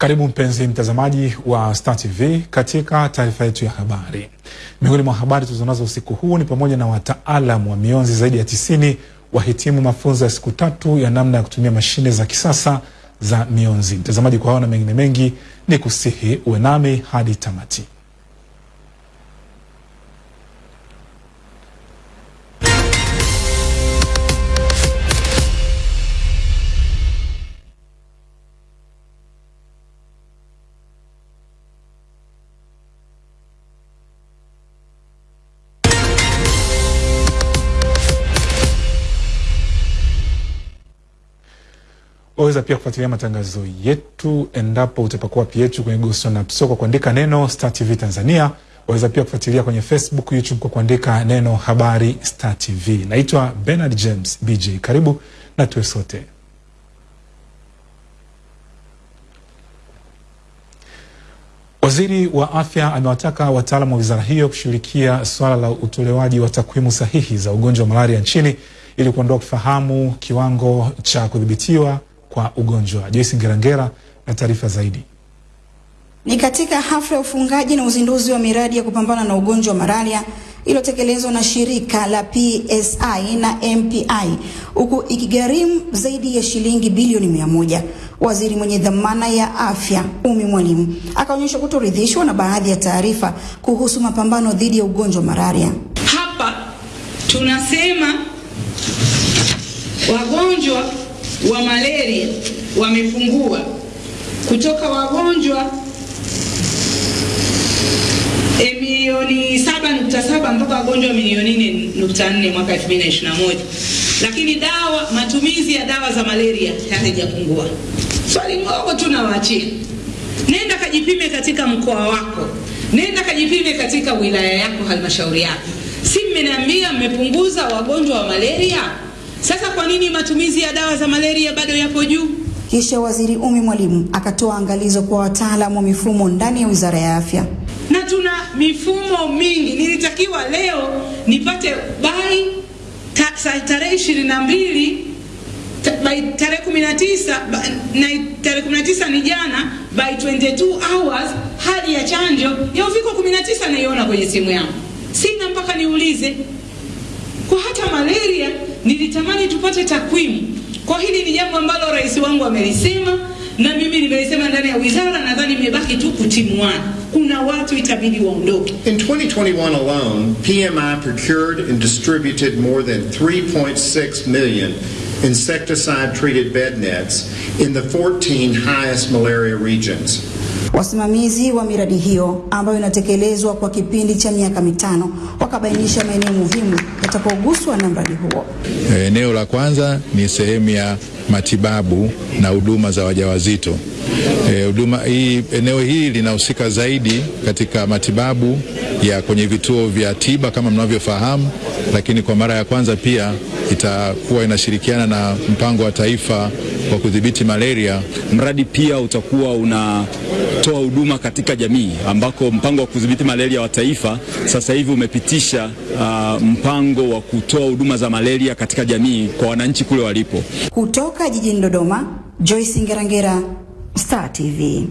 Karibu mpenzi mtazamaji wa Star TV katika taarifa yetu ya habari. Miongoni mwa habari tulizonazo usiku huu ni pamoja na wataalamu wa mionzi zaidi ya tisini wahitimu mafunzo ya siku tatu ya namna ya kutumia mashine za kisasa za mionzi. Mtazamaji, kwa hao na mengine mengi, ni kusihi uwe nami hadi tamati. Waweza pia kufuatilia matangazo yetu endapo utapakua app yetu kwenye Google na App Store kwa kuandika neno Star TV Tanzania. Waweza pia kufuatilia kwenye Facebook, YouTube kwa kuandika neno habari Star TV. Naitwa Bernard James BJ, karibu na tuwe sote. Waziri wa Afya amewataka wataalamu wa wizara hiyo kushughulikia suala la utolewaji wa takwimu sahihi za ugonjwa wa malaria nchini ili kuondoa kufahamu kiwango cha kudhibitiwa kwa ugonjwa. Joyce Ngerangera na taarifa zaidi. Ni katika hafla ya ufungaji na uzinduzi wa miradi ya kupambana na ugonjwa wa malaria iliyotekelezwa na shirika la PSI na MPI huku ikigharimu zaidi ya shilingi bilioni mia moja. Waziri mwenye dhamana ya afya Umi Mwalimu akaonyesha kutoridhishwa na baadhi ya taarifa kuhusu mapambano dhidi ya ugonjwa wa malaria. Hapa tunasema wagonjwa wa malaria wamepungua kutoka wagonjwa e, milioni 7.7 mpaka wagonjwa milioni 4.4 mwaka 2021, lakini dawa, matumizi ya dawa za malaria hayajapungua. Swali moja tu nawaachia, nenda kajipime katika mkoa wako, nenda kajipime katika wilaya yako, halmashauri yako. Si mmeniambia mmepunguza wagonjwa wa malaria? Sasa kwa nini matumizi ya dawa za malaria bado yapo juu? Kisha Waziri Umi Mwalimu akatoa angalizo kwa wataalamu wa mifumo ndani ya Wizara ya Afya. Na tuna mifumo mingi. Nilitakiwa leo nipate bai tarehe ishirini na mbili by tarehe 19 na tarehe 19 ni jana, by 22 hours hadi ya chanjo ya uviko 19 naiona kwenye simu yangu, sina mpaka niulize. Kwa hata malaria nilitamani tupate takwimu. Kwa hili ni jambo ambalo rais wangu amelisema na mimi nimelisema ndani ya wizara, nadhani imebaki tu kutimuana. Kuna watu itabidi waondoke. In 2021 alone, PMI procured and distributed more than 3.6 million insecticide treated bed nets in the 14 highest malaria regions. Wasimamizi wa miradi hiyo ambayo inatekelezwa kwa kipindi cha miaka mitano wakabainisha maeneo muhimu yatakayoguswa na mradi huo. Eneo la kwanza ni sehemu ya matibabu na huduma za wajawazito. E, huduma hii, eneo hili linahusika zaidi katika matibabu ya kwenye vituo vya tiba kama mnavyofahamu, lakini kwa mara ya kwanza pia itakuwa inashirikiana na mpango wa taifa wa kudhibiti malaria. Mradi pia utakuwa unatoa huduma katika jamii ambako mpango wa kudhibiti malaria wa taifa sasa hivi umepitisha uh, mpango wa kutoa huduma za malaria katika jamii kwa wananchi kule walipo. Kutoka jijini Dodoma, Joyce Ngerangera, Star TV.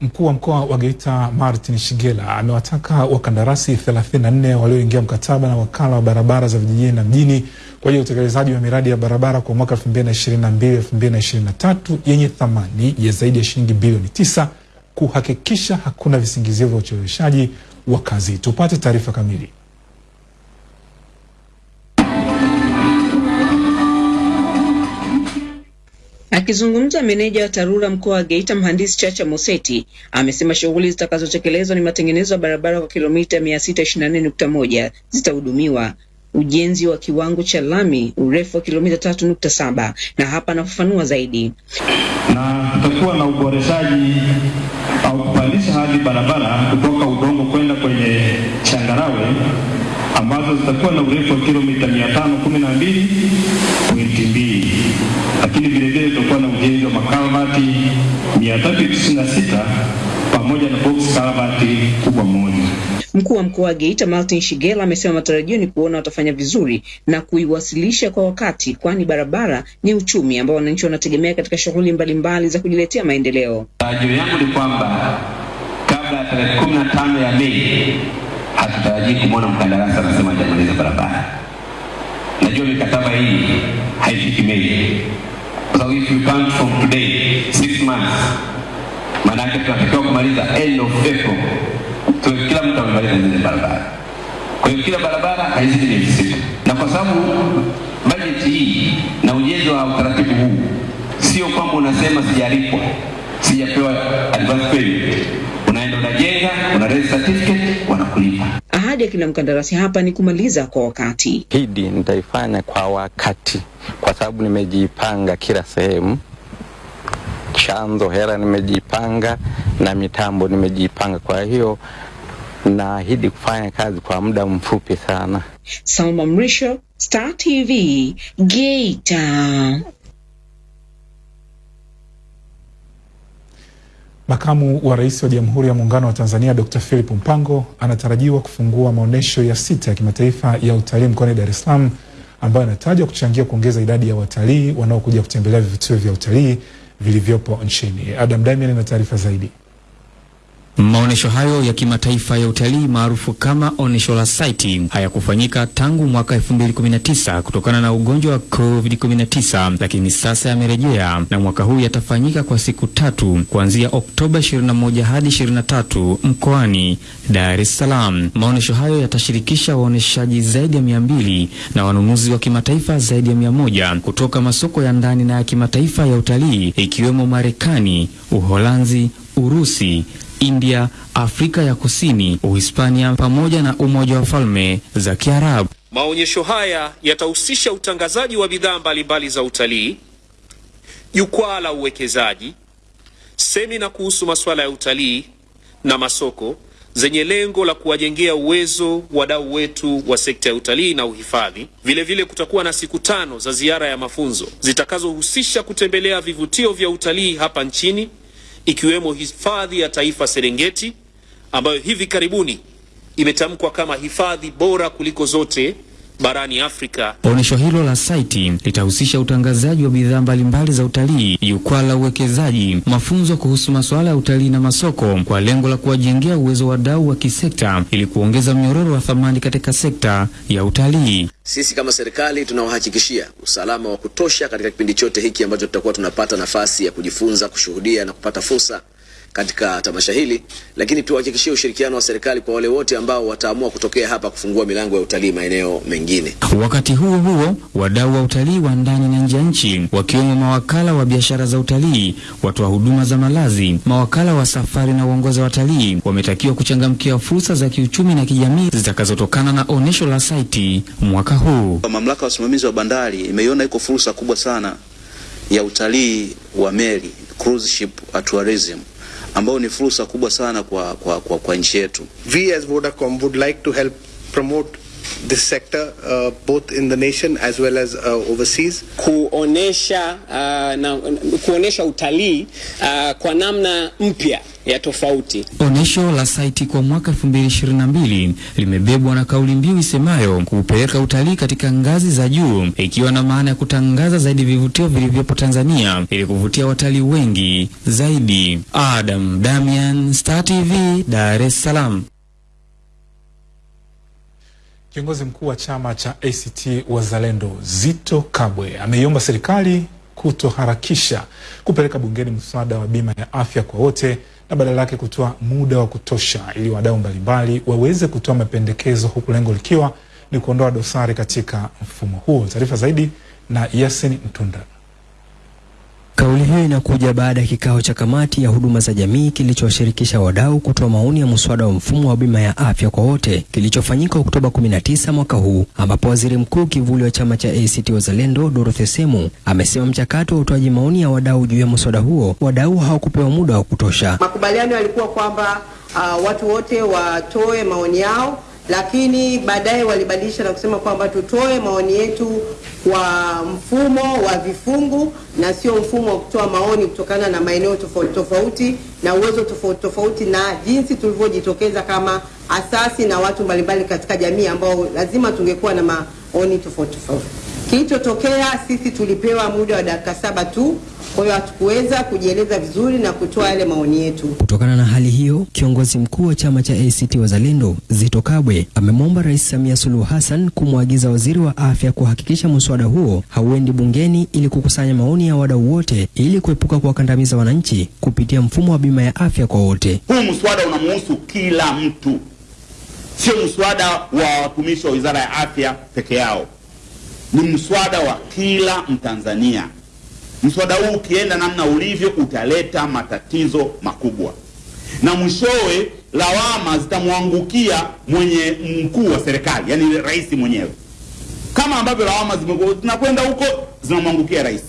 Mkuu wa mkoa wa Geita Martin Shigela amewataka wakandarasi 34 walioingia mkataba na wakala wa barabara za vijijini na mjini kwa ya utekelezaji wa miradi ya barabara kwa mwaka 2022 2023 yenye thamani ya zaidi ya shilingi bilioni tisa kuhakikisha hakuna visingizio vya ucheleweshaji wa kazi. Tupate taarifa kamili. Akizungumza meneja wa TARURA mkoa wa Geita mhandisi Chacha Moseti amesema shughuli zitakazotekelezwa ni matengenezo ya barabara kwa kilomita 624.1 zitahudumiwa, ujenzi wa kiwango cha lami urefu wa kilomita 3.7, na hapa anafafanua zaidi. Na tutakuwa na uboreshaji au kupandisha hadi barabara kutoka udongo kwenda kwenye changarawe ambazo zitakuwa na urefu wa kilomita 512.2 lakini vilevile tutakuwa na ujenzi wa makalvati 396 pamoja na box kalvati kubwa moja. Mkuu wa mkoa wa Geita Martin Shigela amesema matarajio ni kuona watafanya vizuri na kuiwasilisha kwa wakati, kwani barabara ni uchumi ambao wananchi wanategemea katika shughuli mbalimbali za kujiletea maendeleo. Tarajio yangu ni kwamba kabla ya tarehe kumi na tano ya Mei hatutarajii kumwona mkandarasi anasema hajamaliza barabara. Najua mikataba hii haifiki Mei, sababu if you count from today six months, maana yake tunatakiwa kumaliza end of April, tuwe kila mtu amemaliza zile barabara. Kwa hiyo kila barabara haizidi miezi sita, na kwa sababu bajeti hii na ujenzi wa utaratibu huu sio kwamba unasema sijalipwa, sijapewa advance payment, unaenda unajenga, una raise certificate, wanakulipa. Ahadi ya kila mkandarasi hapa ni kumaliza kwa wakati. hidi nitaifanya kwa wakati, kwa sababu nimejipanga kila sehemu, chanzo hela nimejipanga na mitambo nimejipanga. Kwa hiyo naahidi kufanya kazi kwa muda mfupi sana. Salma Mrisho, Star TV, Geita. Makamu wa Rais wa Jamhuri ya Muungano wa Tanzania Dr. Philip Mpango anatarajiwa kufungua maonyesho ya sita ya kimataifa ya utalii mkoani Dar es Salaam ambayo anatajwa kuchangia kuongeza idadi ya watalii wanaokuja kutembelea vivutio vya utalii vilivyopo nchini. Adam Damian na taarifa zaidi. Maonyesho hayo ya kimataifa ya utalii maarufu kama onyesho la Saiti hayakufanyika tangu mwaka 2019 kutokana na ugonjwa wa COVID-19, lakini sasa yamerejea na mwaka huu yatafanyika kwa siku tatu kuanzia Oktoba 21 hadi 23 mkoani Dar es Salaam. Maonyesho hayo yatashirikisha waoneshaji zaidi ya 200 na wanunuzi wa kimataifa zaidi ya 100 kutoka masoko ya ndani na ya kimataifa ya utalii ikiwemo Marekani, Uholanzi, Urusi, India, Afrika ya Kusini, Uhispania pamoja na Umoja wa Falme za Kiarabu. Maonyesho haya yatahusisha utangazaji wa bidhaa mbalimbali za utalii, jukwaa la uwekezaji, semina kuhusu masuala ya utalii na masoko zenye lengo la kuwajengea uwezo wadau wetu wa sekta ya utalii na uhifadhi. Vilevile kutakuwa na siku tano za ziara ya mafunzo zitakazohusisha kutembelea vivutio vya utalii hapa nchini ikiwemo hifadhi ya taifa Serengeti ambayo hivi karibuni imetamkwa kama hifadhi bora kuliko zote barani Afrika. Onyesho hilo la Saiti litahusisha utangazaji wa bidhaa mbalimbali za utalii, jukwaa la uwekezaji, mafunzo kuhusu masuala ya utalii na masoko, kwa lengo la kuwajengea uwezo wadau wa kisekta ili kuongeza mnyororo wa thamani katika sekta ya utalii. Sisi kama serikali tunawahakikishia usalama wa kutosha katika kipindi chote hiki ambacho tutakuwa tunapata nafasi ya kujifunza, kushuhudia na kupata fursa katika tamasha hili, lakini tuhakikishie ushirikiano wa serikali kwa wale wote ambao wataamua kutokea hapa kufungua milango ya utalii maeneo mengine. Wakati huo huo, wadau wa utalii wa ndani na nje ya nchi wakiwemo mawakala wa biashara za utalii, watoa huduma za malazi, mawakala wa safari na uongozi wa watalii wametakiwa kuchangamkia fursa za kiuchumi na kijamii zitakazotokana na onyesho la Saiti mwaka huu. Mamlaka ya usimamizi wa bandari imeiona iko fursa kubwa sana ya utalii wa meli, cruise ship tourism ambao ni fursa kubwa sana kwa, kwa, kwa, kwa nchi yetu. We as Vodacom would like to help promote this sector uh, both in the nation as well as uh, overseas. Kuonesha uh, na kuonesha utalii uh, kwa namna mpya ya tofauti. Onesho la Saiti kwa mwaka 2022 limebebwa na kauli mbiu isemayo kupeleka utalii katika ngazi za juu, ikiwa na maana ya kutangaza zaidi vivutio vilivyopo Tanzania ili kuvutia watalii wengi zaidi. Adam Damian, Star TV, Dar es Salaam. Kiongozi mkuu wa chama cha ACT Wazalendo Zito Kabwe ameiomba serikali kutoharakisha kupeleka bungeni mswada wa bima ya afya kwa wote na badala yake kutoa muda wa kutosha ili wadau mbalimbali waweze kutoa mapendekezo huku lengo likiwa ni kuondoa dosari katika mfumo huo. Taarifa zaidi na Yasin Mtunda. Kauli hiyo inakuja baada ya kikao cha kamati ya huduma za jamii kilichowashirikisha wadau kutoa maoni ya mswada wa mfumo wa bima ya afya kwa wote kilichofanyika Oktoba 19 mwaka huu, ambapo waziri mkuu kivuli wa chama cha ACT Wazalendo Dorothy Semu amesema mchakato wa utoaji maoni ya wadau juu ya mswada huo, wadau hawakupewa muda wa kutosha. Makubaliano yalikuwa kwamba uh, watu wote watoe maoni yao lakini baadaye walibadilisha na kusema kwamba tutoe maoni yetu kwa mfumo wa vifungu na sio mfumo wa kutoa maoni kutokana na maeneo tofauti tofauti na uwezo tofauti tofauti na jinsi tulivyojitokeza kama asasi na watu mbalimbali katika jamii ambao lazima tungekuwa na maoni tofauti tofauti. Kilichotokea, sisi tulipewa muda wa dakika saba tu, kwa hiyo hatukuweza kujieleza vizuri na kutoa yale maoni yetu. Kutokana na hali hiyo, kiongozi mkuu wa chama cha ACT Wazalendo Zito Kabwe amemwomba Rais Samia Suluhu Hassan kumwagiza waziri wa afya kuhakikisha mswada huo hauendi bungeni ili kukusanya maoni ya wadau wote ili kuepuka kuwakandamiza wananchi kupitia mfumo wa bima ya afya kwa wote. Huu mswada unamuhusu kila mtu, sio mswada wa watumishi wa wizara ya afya peke yao, ni mswada wa kila Mtanzania. Mswada huu ukienda namna ulivyo utaleta matatizo makubwa, na mwishowe lawama zitamwangukia mwenye mkuu wa serikali, yani rais mwenyewe, kama ambavyo lawama zinakwenda huko zinamwangukia rais.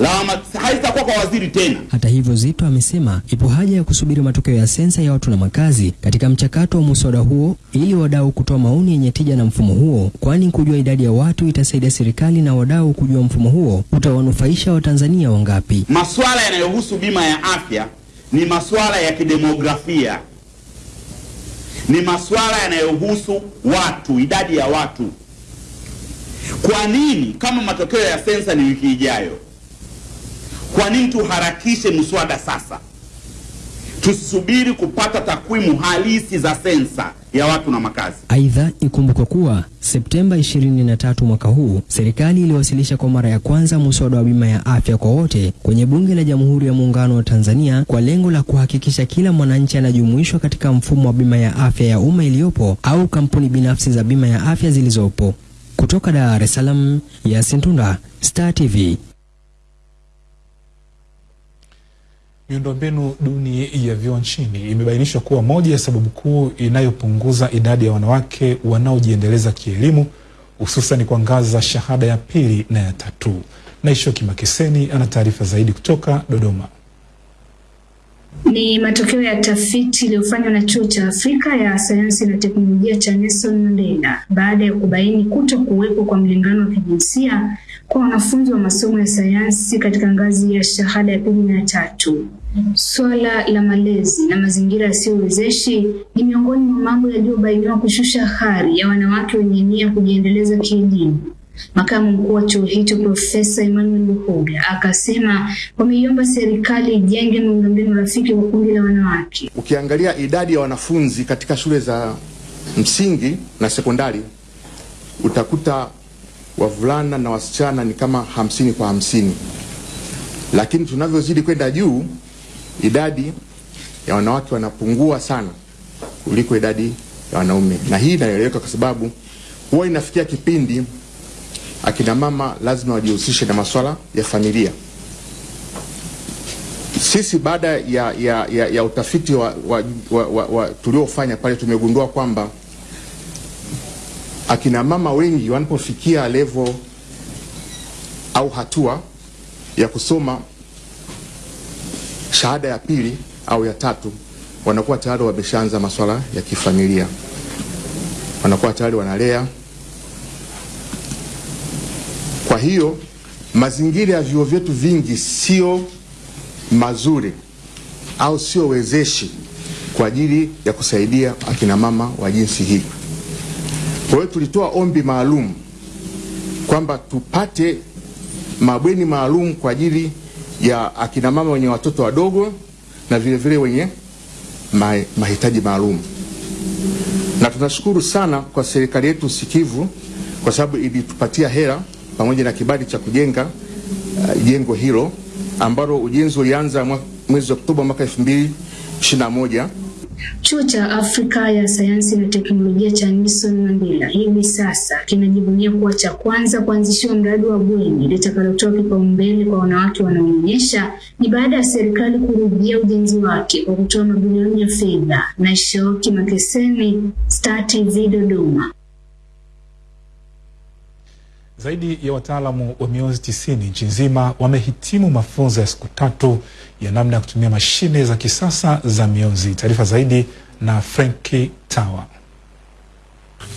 Lawama haitakuwa kwa waziri tena. Hata hivyo, Zito amesema ipo haja ya kusubiri matokeo ya sensa ya watu na makazi katika mchakato wa muswada huo ili wadau kutoa maoni yenye tija na mfumo huo, kwani kujua idadi ya watu itasaidia serikali na wadau kujua mfumo huo utawanufaisha Watanzania wangapi. Masuala yanayohusu bima ya afya ni masuala ya kidemografia, ni masuala yanayohusu watu, idadi ya watu. Kwa nini kama matokeo ya sensa ni wiki ijayo, kwa nini tuharakishe mswada sasa? Tusisubiri kupata takwimu halisi za sensa ya watu na makazi. Aidha, ikumbukwe kuwa Septemba 23 mwaka huu serikali iliwasilisha kwa mara ya kwanza muswada wa bima ya afya kwa wote kwenye Bunge la Jamhuri ya Muungano wa Tanzania kwa lengo la kuhakikisha kila mwananchi anajumuishwa katika mfumo wa bima ya afya ya umma iliyopo au kampuni binafsi za bima ya afya zilizopo. Kutoka Dar es Salaam, Yasin Tunda, Star TV. Miundombinu duni ya vyuo nchini imebainishwa kuwa moja ya sababu kuu inayopunguza idadi ya wanawake wanaojiendeleza kielimu hususan kwa ngazi za shahada ya pili na ya tatu. Naishoki Makeseni ana taarifa zaidi kutoka Dodoma. Ni matokeo ya tafiti iliyofanywa na Chuo cha Afrika ya Sayansi na Teknolojia cha Nelson Mandela baada ya kubaini kuto kuwepo kwa mlingano wa kijinsia kwa wanafunzi wa masomo ya sayansi katika ngazi ya shahada ya pili na tatu. Swala la malezi na mazingira yasiyowezeshi ni miongoni mwa mambo yaliyobainiwa kushusha hari ya wanawake wenye nia kujiendeleza kielimu. Makamu mkuu wa chuo hicho Profesa Emmanuel Luhoga akasema wameiomba serikali ijenge miundombinu rafiki kwa kundi la wanawake. Ukiangalia idadi ya wanafunzi katika shule za msingi na sekondari utakuta wavulana na wasichana ni kama hamsini kwa hamsini, lakini tunavyozidi kwenda juu idadi ya wanawake wanapungua sana kuliko idadi ya wanaume, na hii inaeleweka kwa sababu huwa inafikia kipindi akina mama lazima wajihusishe na masuala ya familia. Sisi baada ya, ya, ya, ya utafiti wa, wa, wa, wa, wa tuliofanya pale tumegundua kwamba akina mama wengi wanapofikia levo au hatua ya kusoma shahada ya pili au ya tatu, wanakuwa tayari wameshaanza masuala ya kifamilia, wanakuwa tayari wanalea kwa hiyo mazingira ya vyuo vyetu vingi sio mazuri au sio wezeshi kwa ajili ya kusaidia akina mama wa jinsi hii. Kwa hiyo tulitoa ombi maalum kwamba tupate mabweni maalum kwa ajili ya akina mama wenye watoto wadogo na vile vile wenye mahitaji maalum, na tunashukuru sana kwa serikali yetu sikivu kwa sababu ilitupatia hela pamoja na kibali cha kujenga uh, jengo hilo ambalo ujenzi ulianza mwezi Oktoba mwaka 2021. Chuo cha Afrika ya Sayansi na Teknolojia cha Nelson Mandela hivi sasa kinajivunia kuwa cha kwanza kuanzishiwa mradi wa bweni litakalotoa kipaumbele kwa wanawake wanaonyonyesha. Ni baada ya serikali kurudia ujenzi wake kwa kutoa mabilioni ya fedha. na Shoki Makeseni, Star TV Dodoma. Zaidi ya wataalamu wa mionzi tisini nchi nzima wamehitimu mafunzo ya siku tatu ya namna ya kutumia mashine za kisasa za mionzi. Taarifa zaidi na Frenki Tawa.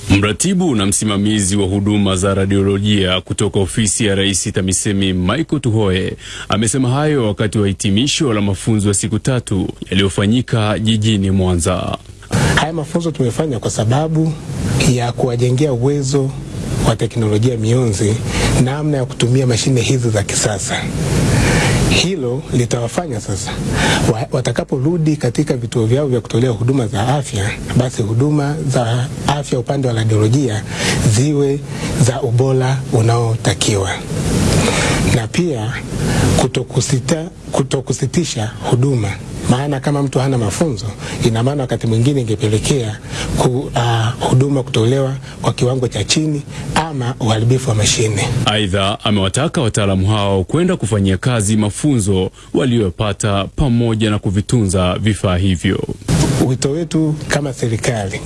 Mratibu na msimamizi wa huduma za radiolojia kutoka ofisi ya Rais TAMISEMI Michael Tuhoe amesema hayo wakati wa hitimisho la mafunzo ya siku tatu yaliyofanyika jijini Mwanza. Haya mafunzo tumefanya kwa sababu ya kuwajengea uwezo wa teknolojia mionzi namna ya kutumia mashine hizi za kisasa. Hilo litawafanya sasa wa- watakaporudi katika vituo vyao vya kutolea huduma za afya, basi huduma za afya upande wa radiolojia ziwe za ubora unaotakiwa na pia kutokusita, kutokusitisha huduma maana kama mtu hana mafunzo, ina maana wakati mwingine ingepelekea ku, uh, huduma kutolewa kwa kiwango cha chini ama uharibifu wa mashine. Aidha, amewataka wataalamu hao kwenda kufanyia kazi mafunzo waliyopata pamoja na kuvitunza vifaa hivyo. Wito wetu kama serikali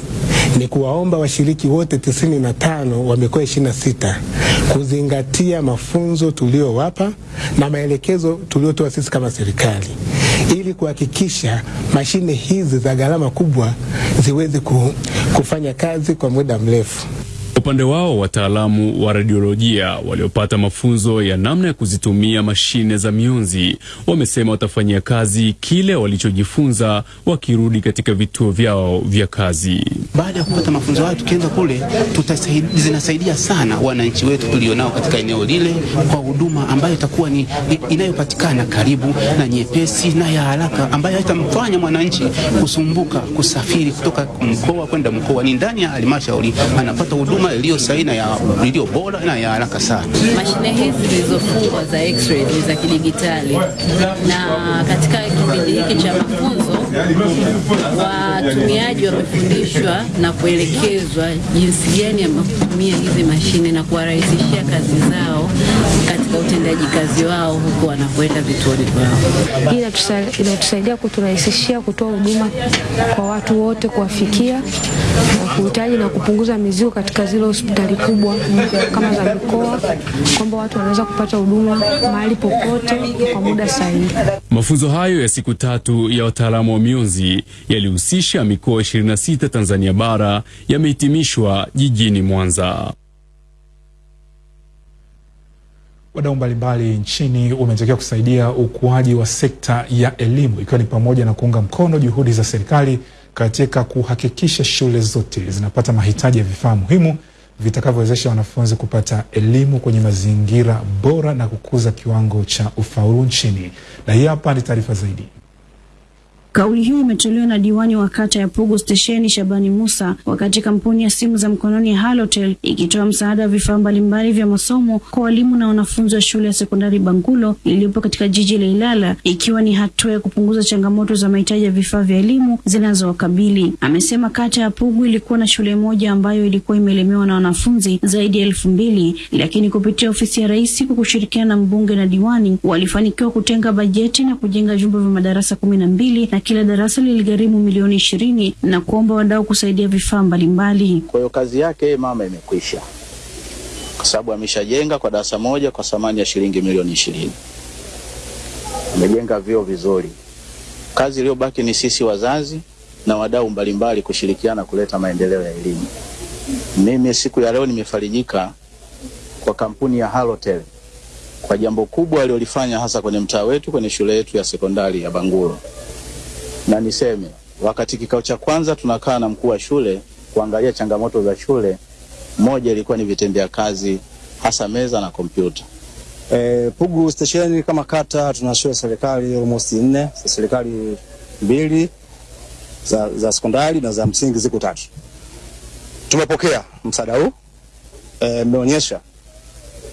ni kuwaomba washiriki wote tisini na tano wa mikoa ishirini na sita kuzingatia mafunzo tuliowapa na maelekezo tuliotoa sisi kama serikali ili kuhakikisha mashine hizi za gharama kubwa ziweze kufanya kazi kwa muda mrefu. Upande wao wataalamu wa radiolojia waliopata mafunzo ya namna ya kuzitumia mashine za mionzi wamesema watafanyia kazi kile walichojifunza wakirudi katika vituo vyao vya kazi. Baada ya kupata mafunzo hayo, tukienda kule zinasaidia sana wananchi wetu tulionao katika eneo lile kwa huduma ambayo itakuwa ni inayopatikana karibu na nyepesi na ya haraka, ambayo haitamfanya mwananchi kusumbuka kusafiri kutoka mkoa kwenda mkoa. Ni ndani ya halmashauri anapata huduma iliyo sahihi na iliyo bora na ya haraka sana. Mashine hizi zilizofungwa za x-ray ni za kidigitali, na katika kipindi hiki cha mafunzo watumiaji wamefundishwa na kuelekezwa jinsi gani ya kutumia hizi mashine na kuwarahisishia kazi zao katika utendaji kazi wao huku wanapoenda vituoni kwao. Hii inatusaidia kuturahisishia kutoa huduma kwa watu wote, kuwafikia kuhitaji na kupunguza mizigo katika zile hospitali kubwa kama za mikoa, kwamba watu wanaweza kupata huduma mahali popote kwa muda sahihi. Mafunzo hayo ya siku tatu ya wataalamu mionzi yalihusisha mikoa 26 Tanzania bara yamehitimishwa jijini Mwanza. Wadau mbalimbali nchini wametakiwa kusaidia ukuaji wa sekta ya elimu ikiwa ni pamoja na kuunga mkono juhudi za serikali katika kuhakikisha shule zote zinapata mahitaji ya vifaa muhimu vitakavyowezesha wanafunzi kupata elimu kwenye mazingira bora na kukuza kiwango cha ufaulu nchini. Na hii hapa ni taarifa zaidi. Kauli hiyo imetolewa na diwani wa kata ya Pugu Stesheni Shabani Musa wakati kampuni ya simu za mkononi Halotel ikitoa msaada wa vifaa mbalimbali vya masomo kwa walimu na wanafunzi wa shule ya sekondari Bangulo iliyopo katika jiji la Ilala, ikiwa ni hatua ya kupunguza changamoto za mahitaji ya vifaa vya elimu zinazowakabili. Amesema kata ya Pugu ilikuwa na shule moja ambayo ilikuwa imelemewa na wanafunzi zaidi ya elfu mbili, lakini kupitia ofisi ya Rais kwa kushirikiana na mbunge na diwani walifanikiwa kutenga bajeti na kujenga vyumba vya madarasa kumi na mbili na kila darasa liligharimu milioni ishirini na kuomba wadau kusaidia vifaa mbalimbali. Kwa hiyo kazi yake mama imekwisha, kwa sababu ameshajenga kwa darasa moja kwa thamani ya shilingi milioni ishirini. Amejenga vyoo vizuri. Kazi iliyobaki ni sisi wazazi na wadau mbalimbali kushirikiana kuleta maendeleo ya elimu. Mimi siku ya leo nimefarijika kwa kampuni ya Halotel kwa jambo kubwa alilolifanya hasa kwenye mtaa wetu, kwenye shule yetu ya sekondari ya Bangulo na niseme wakati kikao cha kwanza tunakaa na mkuu wa shule kuangalia changamoto za shule, moja ilikuwa ni vitendea kazi hasa meza na kompyuta. E, Pugu stesheni kama kata tuna shule serikali almost nne za serikali mbili za, za sekondari na za msingi ziko tatu. Tumepokea msaada huu mmeonyesha e,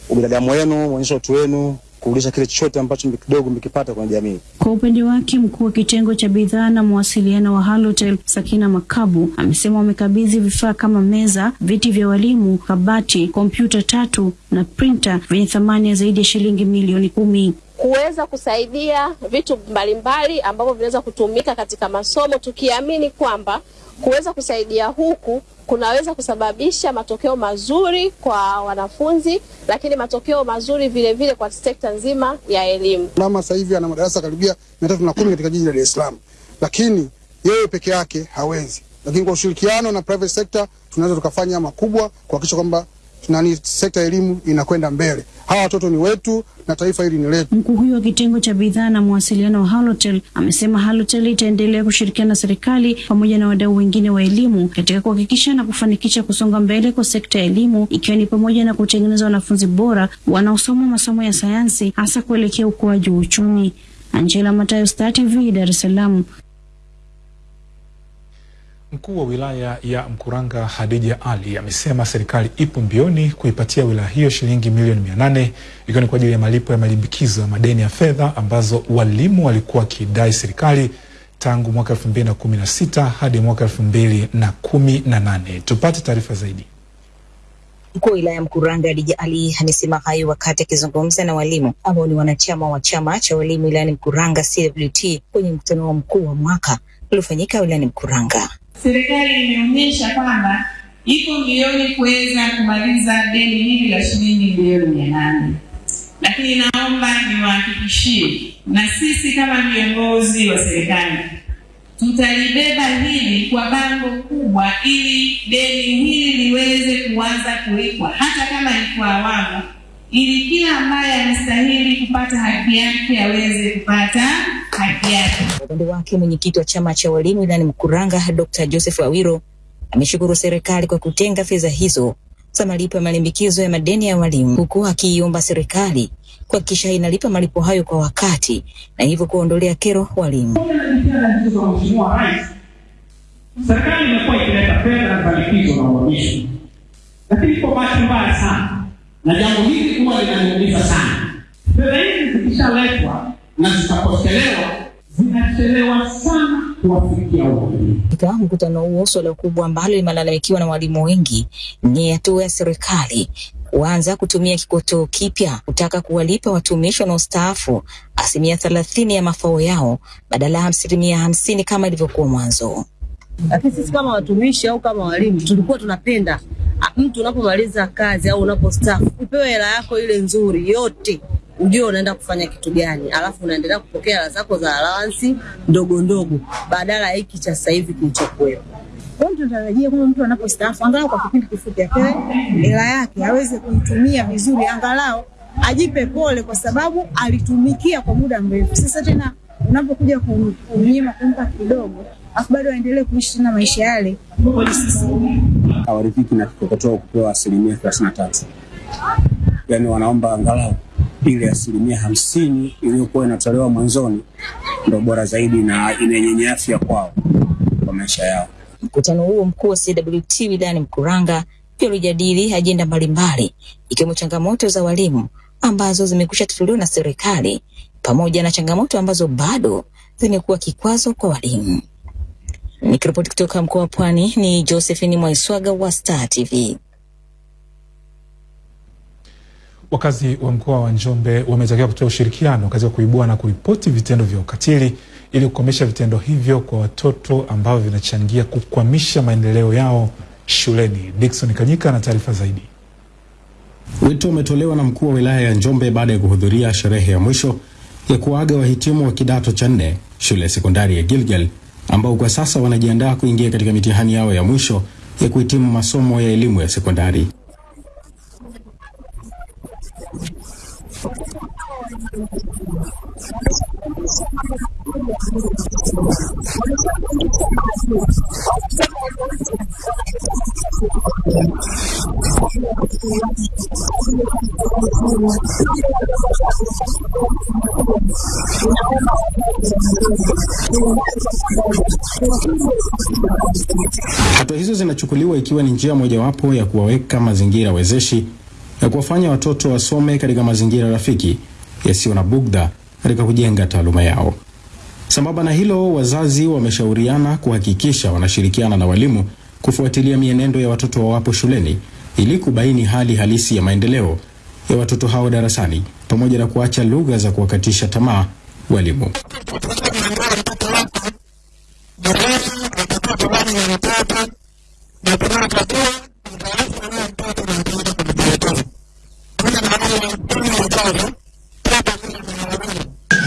ubinadamu wenu, mmeonyesha utu wenu, kurudisha kile chochote ambacho kidogo mkipata kwenye jamii. Kwa upande wake mkuu wa kitengo cha bidhaa na mawasiliano wa Halotel Sakina Makabu amesema wamekabidhi vifaa kama meza, viti vya walimu, kabati, kompyuta tatu na printa vyenye thamani ya zaidi ya shilingi milioni kumi kuweza kusaidia vitu mbalimbali ambavyo vinaweza kutumika katika masomo, tukiamini kwamba kuweza kusaidia huku kunaweza kusababisha matokeo mazuri kwa wanafunzi, lakini matokeo mazuri vile vile kwa sekta nzima ya elimu. Mama sasa hivi ana madarasa karibia mia tatu na kumi katika jiji la Dar es Salaam, lakini yeye peke yake hawezi. lakini kwa ushirikiano na private sector tunaweza tukafanya makubwa kuhakikisha kwamba nani sekta ya elimu inakwenda mbele. Hawa watoto ni wetu na taifa hili ni letu. Mkuu huyo wa kitengo cha bidhaa na mawasiliano wa Halotel amesema Halotel itaendelea kushirikiana na serikali pamoja na wadau wengine wa elimu katika kuhakikisha na kufanikisha kusonga mbele kwa sekta ya elimu ikiwa ni pamoja na kutengeneza wanafunzi bora wanaosoma masomo ya sayansi hasa kuelekea ukuaji wa uchumi. Angela Matayo, Star TV, Dar es Salaam. Mkuu wa wilaya ya Mkuranga Hadija Ali amesema serikali ipo mbioni kuipatia wilaya hiyo shilingi milioni mia nane ikiwa ni kwa ajili ya malipo ya malimbikizo ya madeni ya fedha ambazo walimu walikuwa wakidai serikali tangu mwaka elfu mbili na kumi na sita hadi mwaka elfu mbili na kumi na nane. Tupate taarifa zaidi. Mkuu wa wilaya Mkuranga Hadija Ali amesema hayo wakati akizungumza na walimu ambao ni wanachama wa chama cha walimu wilayani Mkuranga CWT kwenye mkutano wa mkuu wa mwaka uliofanyika wilayani Mkuranga. Serikali imeonyesha kwamba iko mbioni kuweza kumaliza deni hili la shilingi milioni mia nane, lakini naomba niwahakikishie, na sisi kama viongozi wa serikali tutalibeba hili kwa bango kubwa, ili deni hili liweze kuanza kulipwa, hata kama ni kwa awamu, ili kila ambaye anastahili kupata haki yake aweze kupata upande wake mwenyekiti wa chama cha walimu wilayani Mkuranga Dr. Joseph Awiro ameshukuru serikali kwa kutenga fedha hizo za malipo ya malimbikizo ya madeni ya walimu, huku akiiomba serikali kuhakikisha inalipa malipo hayo kwa wakati na hivyo kuondolea kero walimu. serikali imekuwa ikileta fedha za likizo na uhamisho, lakini kwa bahati mbaya sana, na jambo hili huwa linaniumiza sana, fedha hizi zikishaletwa na zitapokelewa zinachelewa sana kuwafikia walimu. Katika mkutano huo, suala kubwa ambalo limelalamikiwa na walimu wengi ni hatua ya serikali kuanza kutumia kikotoo kipya kutaka kuwalipa watumishi wanaostaafu asilimia thelathini ya mafao yao badala ya asilimia hamsini kama ilivyokuwa mwanzo. Lakini sisi kama watumishi au kama walimu tulikuwa tunapenda mtu unapomaliza kazi au unapostaafu upewe hela yako ile nzuri yote, ujue unaenda kufanya kitu gani, alafu unaendelea kupokea hela zako za allowance ndogo ndogo, badala ya hiki cha sasa hivi kilichokuwepo. Kwa hiyo tunatarajia kwamba mtu anapostaafu angalau kwa kipindi kifupi apewe hela yake aweze kuitumia vizuri, angalau ajipe pole, kwa sababu alitumikia kwa muda mrefu. Sasa tena unapokuja kumnyima kumpa kidogo, afu bado aendelee kuishi tena maisha yale, kweli sisi hawaridhiki na kikokotoo kupewa asilimia thelathini na tatu yaani wanaomba angalau ile asilimia hamsini iliyokuwa inatolewa mwanzoni ndo bora zaidi na inenyenye afya kwao kwa maisha yao. Mkutano huo mkuu wa CWT wilayani Mkuranga pia ulijadili ajenda mbalimbali ikiwemo changamoto za walimu ambazo zimekwisha tatuliwa na serikali pamoja na changamoto ambazo bado zimekuwa kikwazo kwa walimu. Nikiripoti kutoka mkoa wa Pwani ni Josephine Mwaiswaga wa Star TV. Wakazi wa mkoa wa Njombe wametakiwa kutoa ushirikiano katika kuibua na kuripoti vitendo vya ukatili ili kukomesha vitendo hivyo kwa watoto ambavyo vinachangia kukwamisha maendeleo yao shuleni. Dickson Kanyika na taarifa zaidi. Wito umetolewa na mkuu wa wilaya ya Njombe baada ya kuhudhuria sherehe ya mwisho ya kuaga wahitimu wa kidato cha nne shule ya sekondari ya Gilgal ambao kwa sasa wanajiandaa kuingia katika mitihani yao ya mwisho ya kuhitimu masomo ya elimu ya sekondari. Hatua hizo zinachukuliwa ikiwa ni njia mojawapo ya kuwaweka mazingira wezeshi ya kuwafanya watoto wasome katika mazingira rafiki yasiyo na bugdha katika kujenga taaluma yao. Sambamba na hilo, wazazi wameshauriana kuhakikisha wanashirikiana na walimu kufuatilia mienendo ya watoto wawapo shuleni ili kubaini hali halisi ya maendeleo ya watoto hao darasani pamoja na kuacha lugha za kuwakatisha tamaa walimu.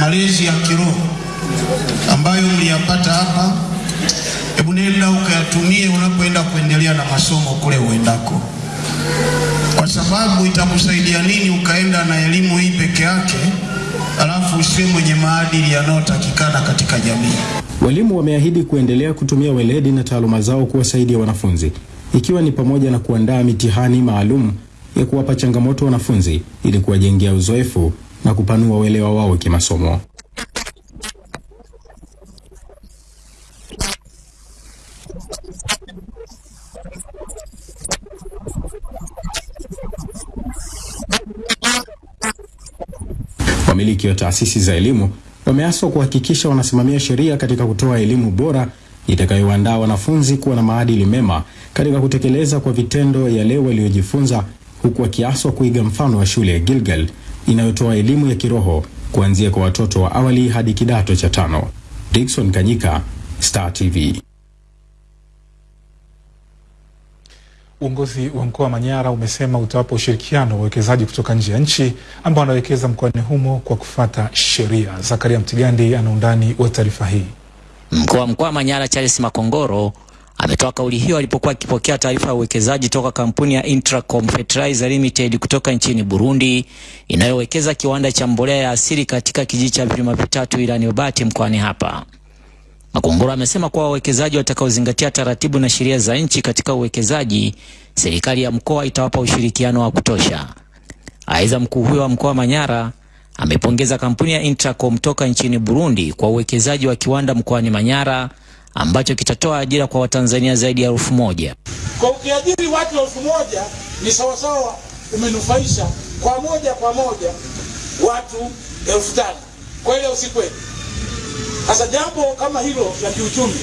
Malezi ya kiroho ambayo mliyapata hapa, hebu nenda ukayatumie unapoenda kuendelea na masomo kule uendako, kwa sababu itakusaidia nini ukaenda na elimu hii peke yake alafu usiwe mwenye maadili yanayotakikana katika jamii. Walimu wameahidi kuendelea kutumia weledi na taaluma zao kuwasaidia wanafunzi, ikiwa ni pamoja na kuandaa mitihani maalum ya kuwapa changamoto wanafunzi ili kuwajengea uzoefu na kupanua uelewa wao kimasomo. Wamiliki wa taasisi za elimu wameaswa kuhakikisha wanasimamia sheria katika kutoa elimu bora itakayoandaa wanafunzi kuwa na maadili mema katika kutekeleza kwa vitendo yale waliojifunza, huku wakiaswa kuiga mfano wa shule ya Gilgal inayotoa elimu ya kiroho kuanzia kwa watoto wa awali hadi kidato cha tano. Dickson Kanyika, Star TV. Uongozi wa mkoa wa Manyara umesema utawapa ushirikiano wawekezaji kutoka nje ya nchi ambao wanawekeza mkoani humo kwa kufuata sheria. Zakaria Mtigandi ana undani wa taarifa hii. Mkuu wa mkoa wa Manyara Charles Makongoro ametoa kauli hiyo alipokuwa akipokea taarifa ya uwekezaji toka kampuni ya Intracom Fertilizer Limited kutoka nchini Burundi inayowekeza kiwanda cha mbolea ya asili katika kijiji cha vilima vitatu wilayani Babati mkoani hapa. Makongoro amesema kuwa wawekezaji watakaozingatia taratibu na sheria za nchi katika uwekezaji, serikali ya mkoa itawapa ushirikiano wa kutosha. Aidha, mkuu huyo wa mkoa Manyara amepongeza kampuni ya Intracom toka nchini Burundi kwa uwekezaji wa kiwanda mkoani Manyara ambacho kitatoa ajira kwa Watanzania zaidi ya elfu moja. Kwa ukiajiri watu elfu moja ni sawasawa umenufaisha kwa moja kwa moja watu elfu tano kweli au si kweli? Sasa jambo kama hilo la kiuchumi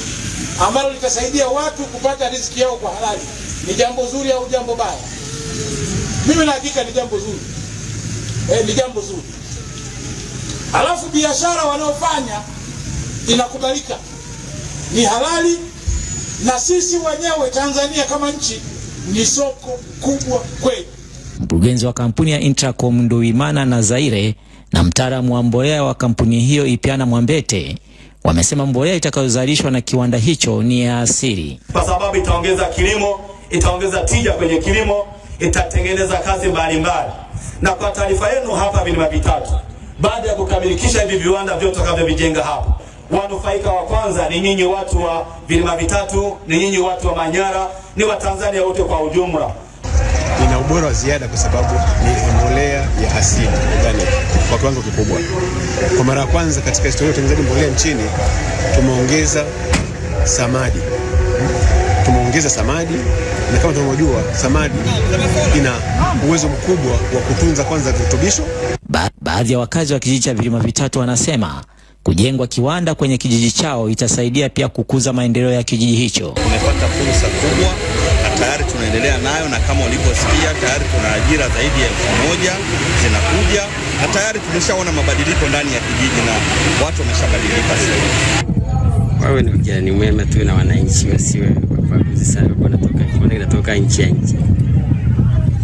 ambalo litasaidia watu kupata riziki yao kwa halali ni jambo zuri au jambo baya? Mimi na hakika ni jambo zuri eh, ni jambo zuri. Alafu biashara wanaofanya inakubalika, ni halali, na sisi wenyewe Tanzania kama nchi ni soko kubwa kweli. Mkurugenzi wa kampuni ya Intracom Nduimana na Zaire na mtaalamu wa mbolea wa kampuni hiyo Ipiana Mwambete wamesema mbolea itakayozalishwa na kiwanda hicho ni ya asili. kwa sababu itaongeza kilimo, itaongeza tija kwenye kilimo, itatengeneza kazi mbalimbali. Na kwa taarifa yenu, hapa vilima vitatu, baada ya kukamilikisha hivi viwanda vyote takavyovijenga hapa, wanufaika wa kwanza ni nyinyi watu wa vilima vitatu, ni nyinyi watu wa Manyara, ni Watanzania wote kwa ujumla. ina ubora wa ziada kwa sababu ni mbolea ya asili organic kwa kiwango kikubwa. Kwa mara ya kwanza katika historia ya utengenezaji mbolea nchini tumeongeza samadi, tumeongeza samadi, na kama tunavyojua samadi ina uwezo mkubwa wa kutunza kwanza virutubisho Ba baadhi ya wakazi wa kijiji cha vilima vitatu wanasema kujengwa kiwanda kwenye kijiji chao itasaidia pia kukuza maendeleo ya kijiji hicho. Tumepata fursa kubwa na tayari tunaendelea nayo, na kama ulivyosikia tayari tuna ajira zaidi ya elfu moja zinakuja, na tayari tumeshaona mabadiliko ndani ya kijiji na watu wameshabadilika wawe ni ujirani mwema tu na wananchi, wasiwe wabaguzi sana, wanatoka kiwanda kinatoka nchi ya nchi.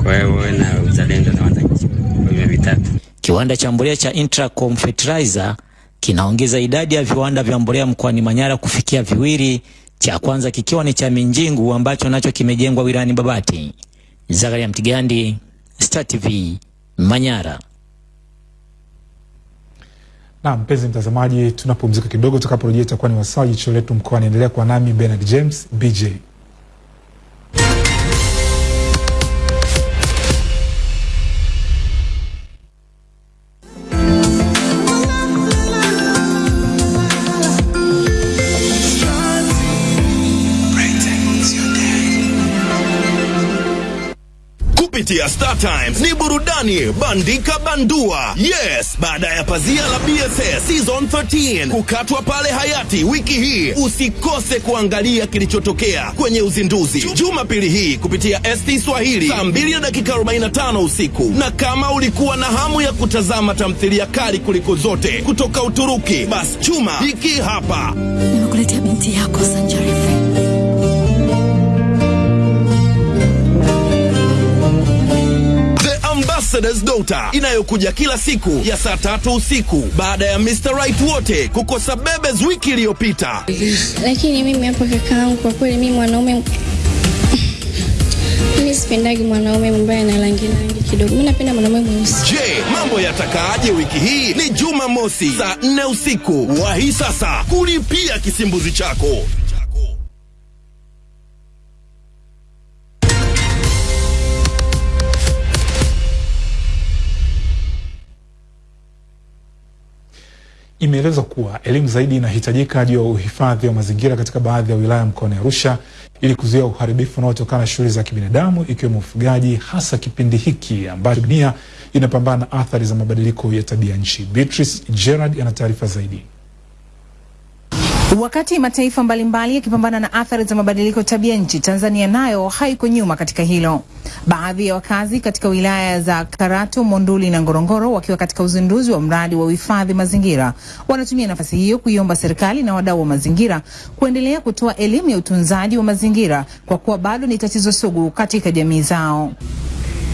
Kwa hiyo wawe na uzalendo na wananchi wa vilima vitatu. Kiwanda cha mbolea cha Intracom Fertilizer kinaongeza idadi ya viwanda vya mbolea mkoani Manyara kufikia viwili, cha kwanza kikiwa ni cha Minjingu ambacho nacho kimejengwa wilayani Babati. Zakaria Mtigandi, Star TV, Manyara. Na mpenzi mtazamaji, tunapumzika kidogo, tutakaporejea itakuwa ni wasaa jicho letu mkoa. Endelea kwa nami Bernard James BJ. Kupitia Star Times ni burudani bandika bandua. Yes, baada ya pazia la BSS season 13 kukatwa pale Hayati wiki hii, usikose kuangalia kilichotokea kwenye uzinduzi Jumapili hii kupitia ST Swahili saa 2 na dakika 45 usiku. Na kama ulikuwa na hamu ya kutazama tamthilia kali kuliko zote kutoka Uturuki, basi chuma hiki hapa. Nimekuletea binti yako Sanjarife. The Dota inayokuja kila siku ya saa tatu usiku baada ya Mr. Right wote kukosa bebes wiki iliyopita. lakini mimi hapa kakaangu, kwa kweli mimi mwanaume mimi sipendagi mwanaume ambaye ana rangi rangi kidogo. Mimi napenda mwanaume mweusi. Je, mambo yatakaaje wiki hii? Ni Juma Mosi saa nne usiku. Wahi sasa kulipia kisimbuzi chako. Imeelezwa kuwa elimu zaidi inahitajika juu ya uhifadhi wa mazingira katika baadhi ya wilaya mkoani Arusha ili kuzuia uharibifu unaotokana na shughuli za kibinadamu ikiwemo ufugaji, hasa kipindi hiki ambacho dunia inapambana na athari za mabadiliko ya tabia nchi. Beatrice Gerard ana taarifa zaidi. Wakati mataifa mbalimbali yakipambana na athari za mabadiliko tabia nchi, Tanzania nayo haiko nyuma katika hilo. Baadhi ya wakazi katika wilaya za Karatu, Monduli na Ngorongoro wakiwa katika uzinduzi wa mradi wa uhifadhi mazingira wanatumia nafasi hiyo kuiomba serikali na wadau wa mazingira kuendelea kutoa elimu ya utunzaji wa mazingira kwa kuwa bado ni tatizo sugu katika jamii zao.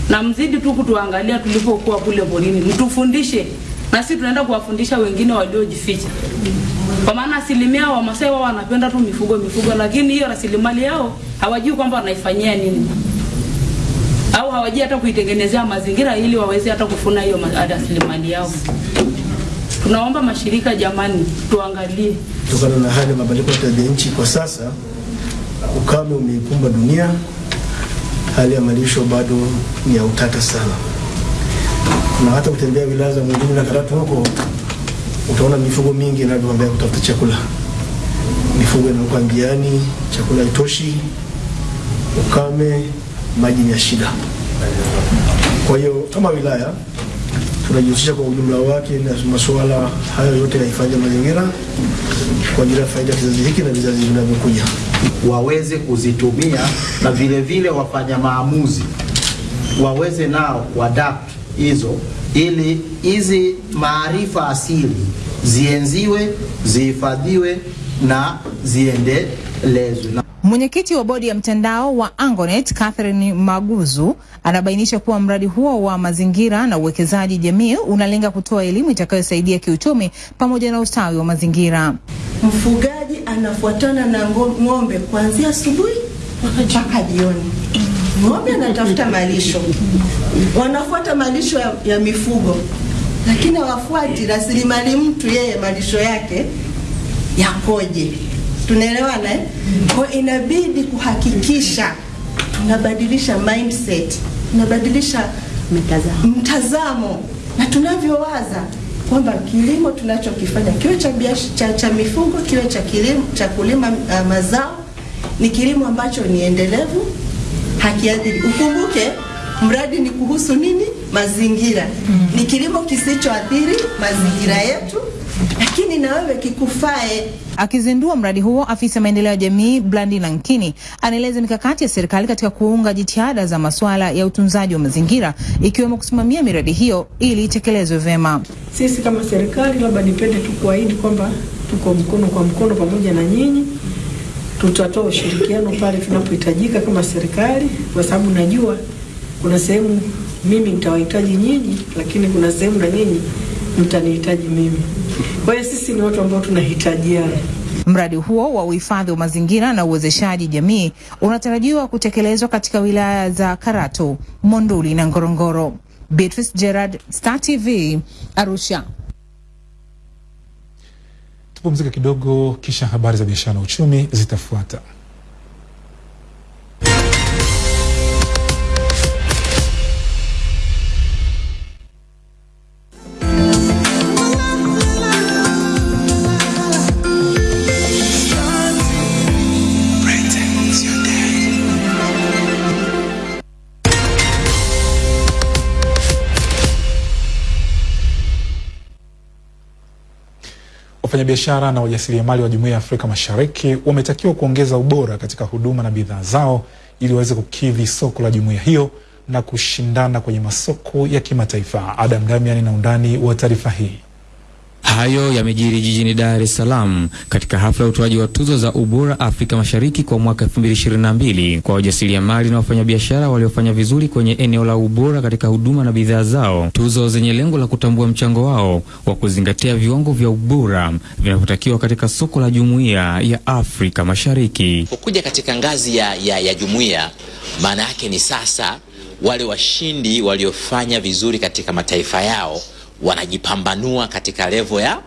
na mzidi tu kutuangalia tulipokuwa kule porini, mtufundishe na sisi tunaenda kuwafundisha wengine waliojificha, kwa maana asilimia wa Masai wao wanapenda tu mifugo mifugo, lakini hiyo rasilimali yao hawajui kwamba wanaifanyia nini, au hawajui hata kuitengenezea mazingira ili waweze hata kufuna hiyo ma- rasilimali yao. Tunaomba mashirika, jamani, tuangalie. Kutokana na hali ya mabadiliko ya tabia nchi kwa sasa, ukame umeikumba dunia, hali ya malisho bado ni ya utata sana, na hata kutembea wilaya za Monduli na Karatu huko utaona mifugo mingi inavyoambia kutafuta chakula. Mifugo inakuwa njiani, chakula itoshi, ukame, maji ni ya shida. Kwa hiyo kama wilaya tunajihusisha kwa ujumla wake na masuala hayo yote ya hifadhi ya mazingira kwa ajili ya faida kizazi hiki na vizazi vinavyokuja. waweze kuzitumia na vile vile wafanya maamuzi waweze nao kuadapt hizo ili hizi maarifa asili zienziwe, zihifadhiwe na ziendelezwe. Na Mwenyekiti wa bodi ya mtandao wa Angonet Catherine Maguzu anabainisha kuwa mradi huo wa mazingira na uwekezaji jamii unalenga kutoa elimu itakayosaidia kiuchumi pamoja na ustawi wa mazingira. Mfugaji anafuatana na ngo- ng'ombe kuanzia asubuhi mpaka jioni. Ng'ombe anatafuta malisho, wanafuata malisho ya, ya mifugo, lakini hawafuati rasilimali mtu, yeye malisho yake yakoje. Tunaelewana eh? Kwa inabidi kuhakikisha tunabadilisha mindset, tunabadilisha mtazamo mtazamo na tunavyowaza kwamba kilimo tunachokifanya kiwe cha, cha, cha mifugo kiwe cha kilimo cha kulima uh, mazao ni kilimo ambacho ni endelevu, hakiadhiri. Ukumbuke mradi ni kuhusu nini? Mazingira. Mm. Ni kilimo kisichoathiri mazingira yetu, lakini na wewe kikufae. Akizindua mradi huo, afisa maendeleo ya jamii Blandi Lankini anaeleza mikakati ya serikali katika kuunga jitihada za masuala ya utunzaji wa mazingira ikiwemo kusimamia miradi hiyo ili itekelezwe vema Sisi kama serikali, labda nipende tu kuahidi kwamba tuko mkono kwa mkono pamoja na nyinyi, tutatoa ushirikiano pale tunapohitajika kama serikali, kwa sababu najua kuna sehemu mimi nitawahitaji nyinyi, lakini kuna sehemu na nyinyi mtanihitaji mimi. Kwa hiyo sisi ni watu ambao tunahitajiana. Mradi huo wa uhifadhi wa mazingira na uwezeshaji jamii unatarajiwa kutekelezwa katika wilaya za Karatu, Monduli na Ngorongoro. Beatrice Gerard, Star TV, Arusha. Tupumzike kidogo, kisha habari za biashara na uchumi zitafuata. Wafanyabiashara na wajasiriamali wa Jumuiya ya Afrika Mashariki wametakiwa kuongeza ubora katika huduma na bidhaa zao ili waweze kukidhi soko la jumuiya hiyo na kushindana kwenye masoko ya kimataifa. Adam Damian na undani wa taarifa hii. Hayo yamejiri jijini Dar es Salaam katika hafla ya utoaji wa tuzo za ubora Afrika Mashariki kwa mwaka 2022 kwa wajasiriamali na wafanyabiashara waliofanya vizuri kwenye eneo la ubora katika huduma na bidhaa zao, tuzo zenye lengo la kutambua mchango wao wa kuzingatia viwango vya ubora vinavyotakiwa katika soko la Jumuiya ya Afrika Mashariki. Kukuja katika ngazi ya, ya, ya jumuiya, maana yake ni sasa wale washindi waliofanya vizuri katika mataifa yao wanajipambanua katika levo ya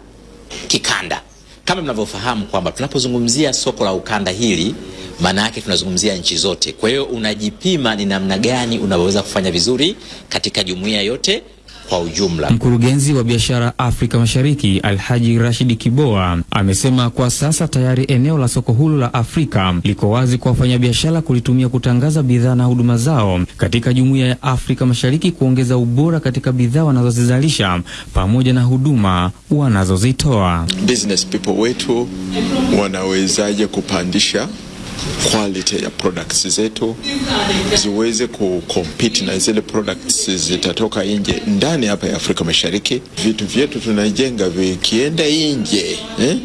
kikanda. Kama mnavyofahamu kwamba tunapozungumzia soko la ukanda hili, maana yake tunazungumzia nchi zote. Kwa hiyo unajipima ni namna gani unavyoweza kufanya vizuri katika jumuiya yote kwa ujumla. Mkurugenzi wa biashara Afrika Mashariki Alhaji Rashidi Kiboa amesema kwa sasa tayari eneo la soko hulu la Afrika liko wazi kwa wafanyabiashara kulitumia kutangaza bidhaa na huduma zao katika jumuiya ya Afrika Mashariki, kuongeza ubora katika bidhaa wanazozizalisha pamoja na huduma wanazozitoa. business people wetu wanawezaje kupandisha quality ya products zetu ziweze kucompete na zile products zitatoka nje ndani hapa ya Afrika Mashariki. Vitu vyetu tunajenga vikienda nje eh,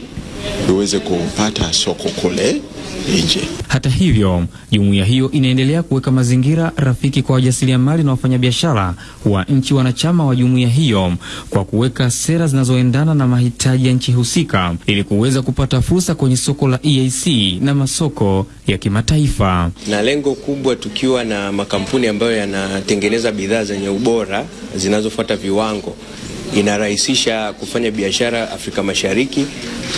viweze kupata soko kule nje. Hata hivyo, jumuiya hiyo inaendelea kuweka mazingira rafiki kwa wajasiriamali na wafanyabiashara wa nchi wanachama wa jumuiya hiyo kwa kuweka sera zinazoendana na mahitaji ya nchi husika ili kuweza kupata fursa kwenye soko la EAC na masoko ya kimataifa. na lengo kubwa tukiwa na makampuni ambayo yanatengeneza bidhaa zenye ubora zinazofuata viwango inarahisisha kufanya biashara Afrika Mashariki,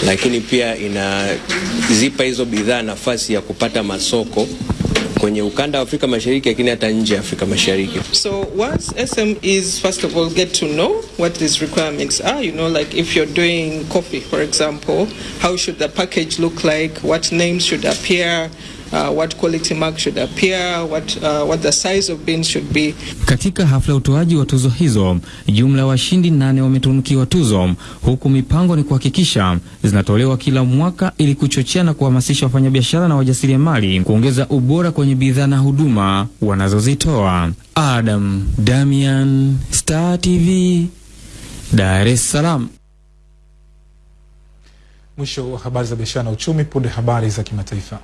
lakini pia inazipa hizo bidhaa nafasi ya kupata masoko kwenye ukanda wa Afrika Mashariki, lakini hata nje ya Afrika Mashariki. So once SMEs first of all get to know what these requirements are, you know, like if you're doing coffee, for example, how should the package look like? What names should appear? Uh, what quality mark should appear? What uh, what the size of bins should be? Katika hafla ya utoaji wa tuzo hizo, jumla ya washindi nane wametunukiwa tuzo, huku mipango ni kuhakikisha zinatolewa kila mwaka ili kuchochea na kuhamasisha wafanyabiashara na wajasiriamali kuongeza ubora kwenye bidhaa na huduma wanazozitoa. Adam Damian, Star TV, Dar es Salaam. Mwisho wa habari za biashara na uchumi. Punde habari za kimataifa.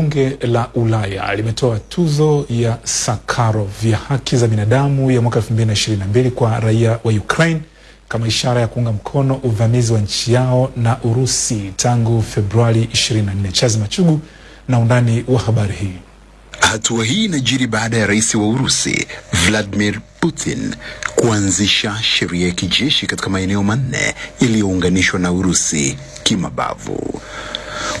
Bunge la Ulaya limetoa tuzo ya Sakharov ya haki za binadamu ya mwaka 2022 kwa raia wa Ukraine kama ishara ya kuunga mkono uvamizi wa nchi yao na Urusi tangu Februari 24. Chazi Machugu na undani wa habari hii. Hatua hii inajiri baada ya rais wa Urusi Vladimir Putin kuanzisha sheria ya kijeshi katika maeneo manne yaliyounganishwa na Urusi kimabavu.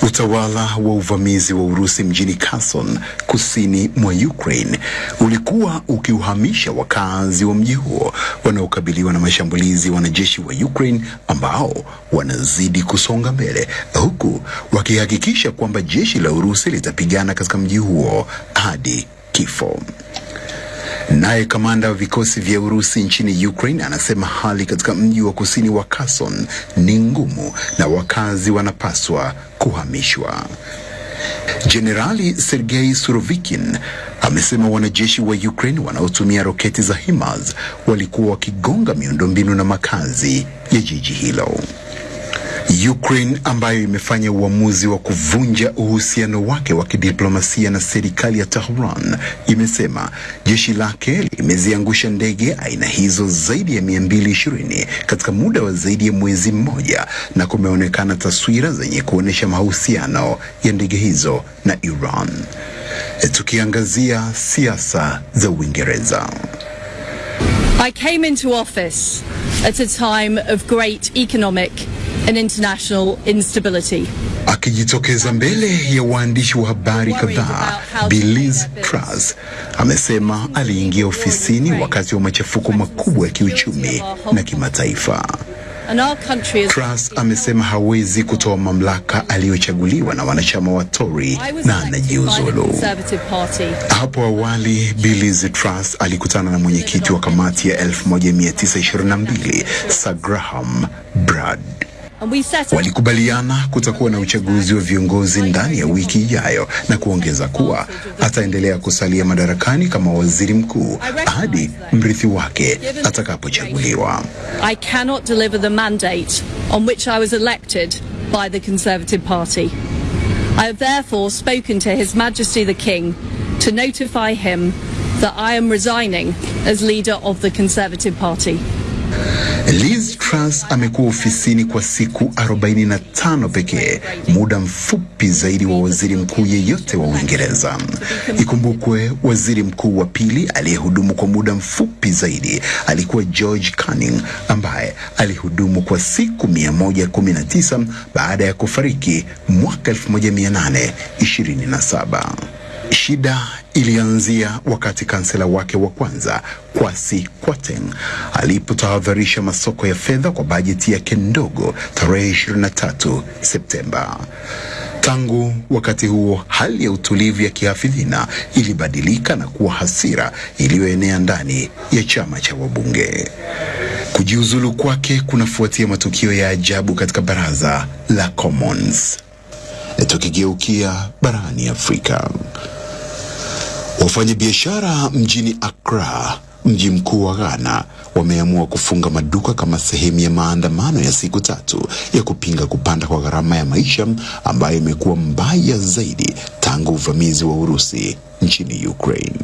Utawala wa uvamizi wa Urusi mjini Kherson kusini mwa Ukraine ulikuwa ukiuhamisha wakazi wa mji huo wanaokabiliwa na mashambulizi wanajeshi wa Ukraine ambao wanazidi kusonga mbele huku wakihakikisha kwamba jeshi la Urusi litapigana katika mji huo hadi kifo. Naye kamanda wa vikosi vya Urusi nchini Ukraine anasema hali katika mji wa kusini wa Kherson ni ngumu na wakazi wanapaswa kuhamishwa. Jenerali Sergei Surovikin amesema wanajeshi wa Ukraine wanaotumia roketi za HIMARS walikuwa wakigonga miundombinu na makazi ya jiji hilo. Ukraine ambayo imefanya uamuzi wa kuvunja uhusiano wake wa kidiplomasia na serikali ya Tehran imesema jeshi lake limeziangusha ndege aina hizo zaidi ya 220 katika muda wa zaidi ya mwezi mmoja, na kumeonekana taswira zenye kuonyesha mahusiano ya ndege hizo na Iran. Tukiangazia siasa za Uingereza. I came into office at a time of great economic and international instability. Akijitokeza mbele ya waandishi wa habari kadhaa, Billis Truss amesema aliingia ofisini wakati wa machafuko makubwa ya kiuchumi na kimataifa. Truss amesema hawezi kutoa mamlaka aliyochaguliwa na wanachama wa Tory na anajiuzulu. Hapo awali Billy Liz Truss alikutana na mwenyekiti wa kamati ya 1922 Sir Graham Brad. Walikubaliana kutakuwa na uchaguzi wa viongozi ndani ya wiki ijayo na kuongeza kuwa ataendelea kusalia madarakani kama waziri mkuu hadi mrithi wake atakapochaguliwa. I cannot deliver the mandate on which I was elected by the Conservative Party. I have therefore spoken to His Majesty the King to notify him that I am resigning as leader of the Conservative Party. Liz Truss amekuwa ofisini kwa siku 45 pekee, muda mfupi zaidi wa waziri mkuu yeyote wa Uingereza. Ikumbukwe, waziri mkuu wa pili aliyehudumu kwa muda mfupi zaidi alikuwa George Canning ambaye alihudumu kwa siku 119 baada ya kufariki mwaka 1827. Shida ilianzia wakati kansela wake wa kwanza Kwasi Kwarteng alipotahadharisha masoko ya fedha kwa bajeti yake ndogo tarehe 23 Septemba. Tangu wakati huo hali ya utulivu ya kihafidhina ilibadilika na kuwa hasira iliyoenea ndani ya chama cha wabunge. Kujiuzulu kwake kunafuatia matukio ya ajabu katika baraza la Commons. Tukigeukia barani Afrika, wafanyabiashara mjini Accra, mji mkuu wa Ghana, wameamua kufunga maduka kama sehemu ya maandamano ya siku tatu ya kupinga kupanda kwa gharama ya maisha ambayo imekuwa mbaya zaidi tangu uvamizi wa Urusi nchini Ukraine.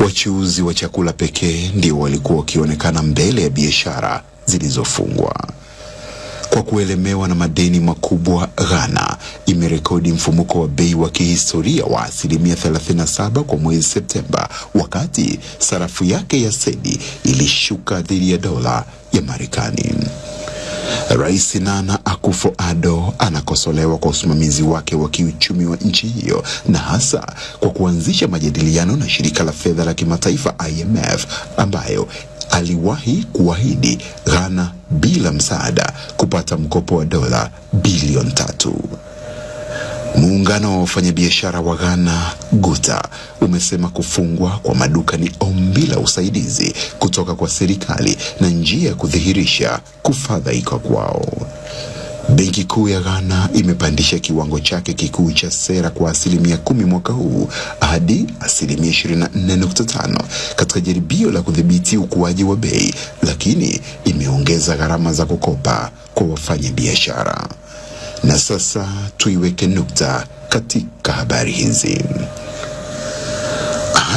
Wachuuzi wa chakula pekee ndio walikuwa wakionekana mbele ya biashara zilizofungwa. Kwa kuelemewa na madeni makubwa, Ghana imerekodi mfumuko wa bei wa kihistoria wa asilimia 37 kwa mwezi Septemba, wakati sarafu yake ya sedi ilishuka dhidi ya dola ya Marekani. Rais Nana Akufo-Addo anakosolewa kwa usimamizi wake wa kiuchumi wa nchi hiyo na hasa kwa kuanzisha majadiliano na shirika la fedha la kimataifa IMF ambayo aliwahi kuahidi Ghana bila msaada kupata mkopo wa dola bilioni tatu. Muungano wa wafanyabiashara wa Ghana Guta umesema kufungwa kwa maduka ni ombi la usaidizi kutoka kwa serikali na njia ya kudhihirisha kufadhaika kwao. Benki Kuu ya Ghana imepandisha kiwango chake kikuu cha sera kwa asilimia kumi mwaka huu hadi asilimia 24.5 katika jaribio la kudhibiti ukuaji wa bei, lakini imeongeza gharama za kukopa kwa wafanyabiashara. Na sasa tuiweke nukta katika habari hizi.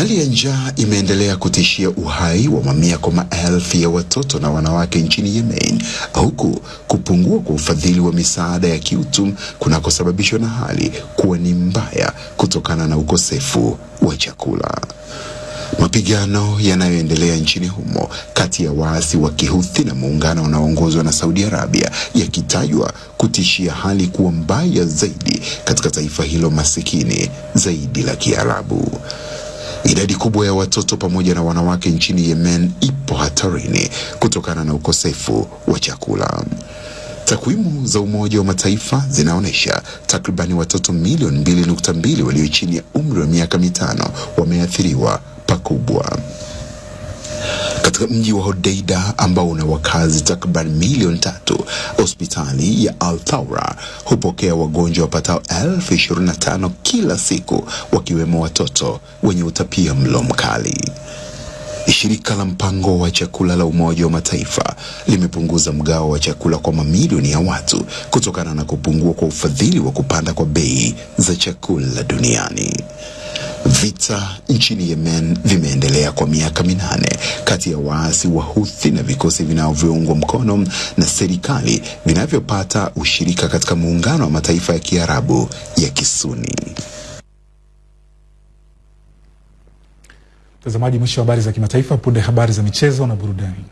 Hali ya njaa imeendelea kutishia uhai wa mamia kwa maelfu ya watoto na wanawake nchini Yemen, huku kupungua kwa ufadhili wa misaada ya kiutum kunakosababishwa na hali kuwa ni mbaya kutokana na ukosefu wa chakula. Mapigano yanayoendelea nchini humo kati ya waasi wa Kihuthi na muungano unaoongozwa na Saudi Arabia yakitajwa kutishia hali kuwa mbaya zaidi katika taifa hilo masikini zaidi la Kiarabu. Idadi kubwa ya watoto pamoja na wanawake nchini Yemen ipo hatarini kutokana na ukosefu wa chakula. Takwimu za Umoja wa Mataifa zinaonyesha takribani watoto milioni mbili nukta mbili walio chini ya umri wa miaka mitano wameathiriwa pakubwa. Katika mji wa Hodeida ambao una wakazi takriban milioni tatu, hospitali ya Al Thawra hupokea wagonjwa wapatao elfu ishirini na tano kila siku, wakiwemo watoto wenye utapia mlo mkali. Shirika la mpango wa chakula la Umoja wa Mataifa limepunguza mgao wa chakula kwa mamilioni ya watu kutokana na kupungua kwa ufadhili wa kupanda kwa bei za chakula duniani. Vita nchini Yemen vimeendelea kwa miaka minane kati ya waasi wa Houthi na vikosi vinavyoungwa mkono na serikali vinavyopata ushirika katika muungano wa mataifa ya Kiarabu ya Kisuni. Mtazamaji, mwisho wa habari za kimataifa. Punde habari za michezo na burudani.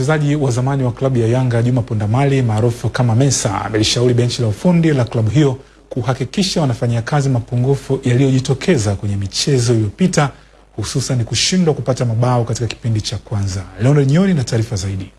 Mchezaji wa zamani wa klabu ya Yanga Juma Pondamali maarufu kama Mensa amelishauri benchi la ufundi la klabu hiyo kuhakikisha wanafanyia kazi mapungufu yaliyojitokeza kwenye michezo iliyopita hususan kushindwa kupata mabao katika kipindi cha kwanza. Leonard Nyoni na taarifa zaidi.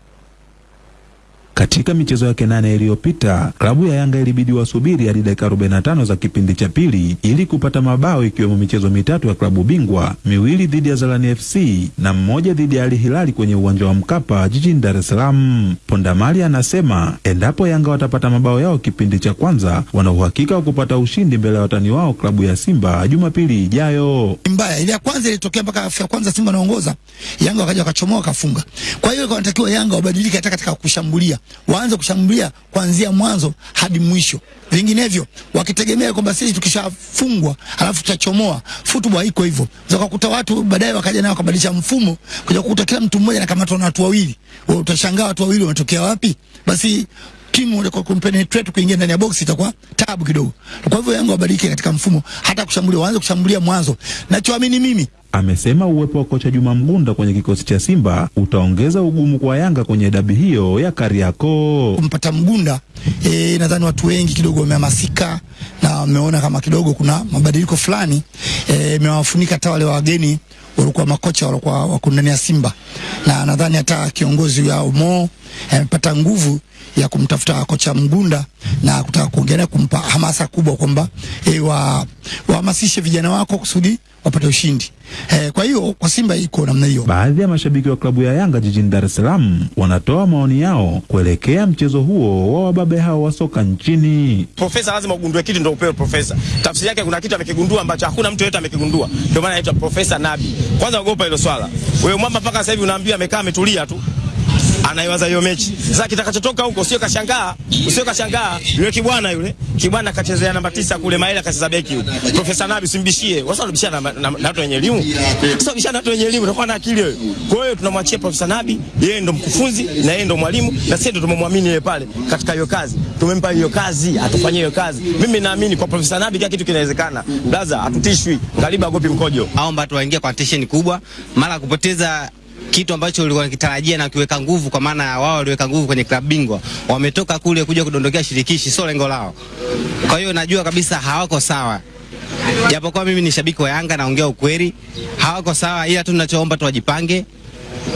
Katika michezo yake nane iliyopita klabu ya Yanga ilibidi wasubiri hadi dakika 45 za kipindi cha pili ili kupata mabao, ikiwemo michezo mitatu ya klabu bingwa, miwili dhidi ya Zalani FC na mmoja dhidi ya Al Hilali kwenye uwanja wa Mkapa jijini Dar es Salaam. Pondamali anasema endapo Yanga watapata mabao yao kipindi cha kwanza, wana uhakika wa kupata ushindi mbele ya watani wao klabu ya Simba Jumapili ijayo. mbaya ile ya kwanza ilitokea mpaka ya kwanza Simba naongoza, Yanga wakaja wakachomoa wakafunga. Kwa hiyo wanatakiwa Yanga wabadilike hata katika kushambulia, waanze kushambulia kuanzia mwanzo hadi mwisho. Vinginevyo wakitegemea kwamba sisi tukishafungwa alafu tutachomoa, football haiko hivyo. Zakakuta watu baadaye wakaja nao wakabadilisha mfumo, kuja kukuta kila mtu mmoja anakamatwa na watu wawili. Wewe utashangaa watu wawili wametokea wapi? Basi timu kwa kumpenetrate kuingia ndani ya box itakuwa tabu kidogo. Kwa hivyo Yanga wabadilike katika mfumo, hata kushambulia waanze kushambulia mwanzo. Nachoamini mimi Amesema uwepo wa kocha Juma Mgunda kwenye kikosi cha Simba utaongeza ugumu kwa Yanga kwenye dabi hiyo ya Kariakoo. kumpata Mgunda e, nadhani watu wengi kidogo wamehamasika na wameona kama kidogo kuna mabadiliko fulani imewafunika e, hata wale wageni walikuwa makocha walikuwa wako ndani ya Simba, na nadhani hata kiongozi wao Mo amepata nguvu ya kumtafuta kocha Mgunda na kutaka kuongelea kumpa hamasa kubwa kwamba e, wa wahamasishe vijana wako kusudi wapate ushindi. E, kwa hiyo kwa Simba iko namna hiyo. Baadhi ya mashabiki wa klabu ya Yanga jijini Dar es Salaam wanatoa maoni yao kuelekea mchezo huo wa wababe hao wa soka nchini. Profesa lazima ugundue kitu ndio upewe profesa. Tafsiri yake kuna kitu amekigundua ambacho hakuna mtu yeyote amekigundua, ndio maana anaitwa Profesa Nabi. Kwanza ogopa hilo swala. Wewe mwamba mpaka sasa hivi unaambia amekaa ametulia tu anaiwaza hiyo mechi. Sasa kitakachotoka huko sio kashangaa, sio kashangaa. Yule kibwana yule, kibwana kachezea namba tisa kule Maela akacheza beki huko. Profesa Nabi simbishie, Wasa unabishana na, watu wenye elimu. Sasa bishana na watu wenye elimu unakuwa na akili wewe. Kwa hiyo tunamwachia Profesa Nabi, yeye ndo mkufunzi na yeye ndo mwalimu na sisi ndo tumemwamini yeye pale katika hiyo kazi. Tumempa hiyo kazi, atufanyie hiyo kazi. Mimi naamini kwa Profesa Nabi kila kitu kinawezekana. Blaza hatutishwi. Ngaliba agopi mkojo. Aomba tu waingie kwa tension kubwa, mara kupoteza kitu ambacho ulikuwa unakitarajia na kiweka nguvu, kwa maana ya wao waliweka nguvu kwenye klabu bingwa, wametoka kule kuja kudondokea shirikishi, sio lengo lao. Kwa hiyo najua kabisa hawako sawa, japokuwa mimi ni shabiki wa Yanga, naongea ukweli, hawako sawa, ila tu ninachoomba tu wajipange,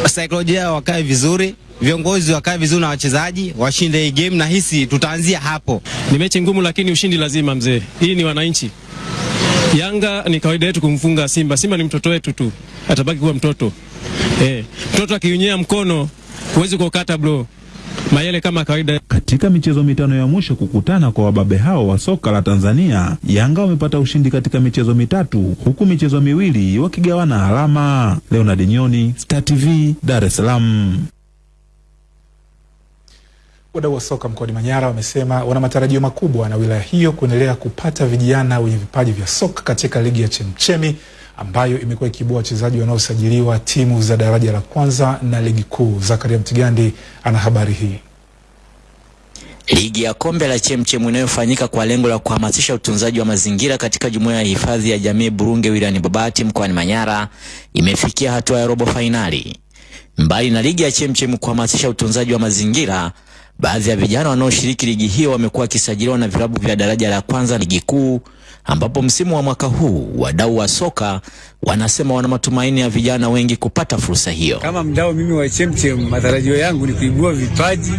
saikolojia wakae vizuri, viongozi wakae vizuri na wachezaji washinde hii game, na hisi tutaanzia hapo. Ni mechi ngumu, lakini ushindi lazima mzee. Hii ni wananchi. Yanga ni kawaida yetu kumfunga Simba. Simba ni mtoto wetu tu, atabaki kuwa mtoto. Eh, mtoto akiunyea mkono huwezi kukata bro. Mayele kama kawaida. Katika michezo mitano ya mwisho kukutana kwa wababe hao wa soka la Tanzania, Yanga wamepata ushindi katika michezo mitatu huku michezo miwili wakigawana alama. Leonard Nyoni, Star TV, Dar es Salaam. Wadau wa soka mkoani Manyara wamesema wana matarajio makubwa na wilaya hiyo kuendelea kupata vijana wenye vipaji vya soka katika ligi ya Chemchemi ambayo imekuwa ikiibua wachezaji wanaosajiliwa timu za daraja la kwanza na ligi kuu. Zakaria Mtigandi ana habari hii. Ligi ya kombe la Chemchem inayofanyika kwa lengo la kuhamasisha utunzaji wa mazingira katika jumuiya ya hifadhi ya jamii Burunge wilayani Babati mkoani Manyara imefikia hatua ya robo fainali. Mbali na ligi ya Chemchem kuhamasisha utunzaji wa mazingira, baadhi ya vijana wanaoshiriki ligi hiyo wamekuwa wakisajiliwa na vilabu vya daraja la kwanza ligi kuu, ambapo msimu wa mwaka huu wadau wa soka wanasema wana matumaini ya vijana wengi kupata fursa hiyo. Kama mdau mimi wa Chemchem, matarajio yangu ni kuibua vipaji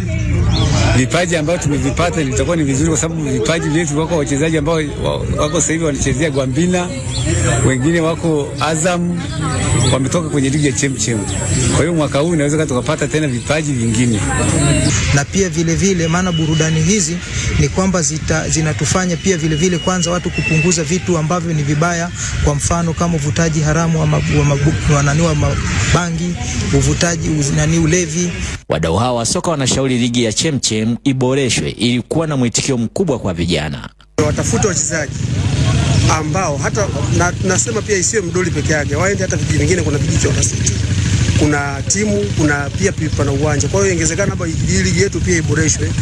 vipaji ambavyo tumevipata litakuwa ni vizuri, kwa sababu vipaji vyetu, wako wachezaji ambao wako sasa hivi wanachezea Gwambina, wengine wako Azam, wametoka kwenye ligi ya Chemchem. Kwa hiyo mwaka huu inaweza tukapata tena vipaji vingine, na pia vile vile, maana burudani hizi ni kwamba zita, zinatufanya pia vile vile, kwanza watu kupunguza vitu ambavyo ni vibaya, kwa mfano kama uvutaji haramu wa, wa, mabuku wa, nani wa mabangi, uvutaji nani, ulevi. Wadau hao wa soka wanashauri ligi ya Chemchem iboreshwe ili kuwa na mwitikio mkubwa kwa vijana. Watafute wachezaji ambao hata na, nasema pia isiwe Mdoli peke yake, waende hata vijiji vingine. Kuna vijiji cha City, kuna timu, kuna pia pipa na uwanja. Kwa hiyo ingezekana hapa ligi yetu pia iboreshwe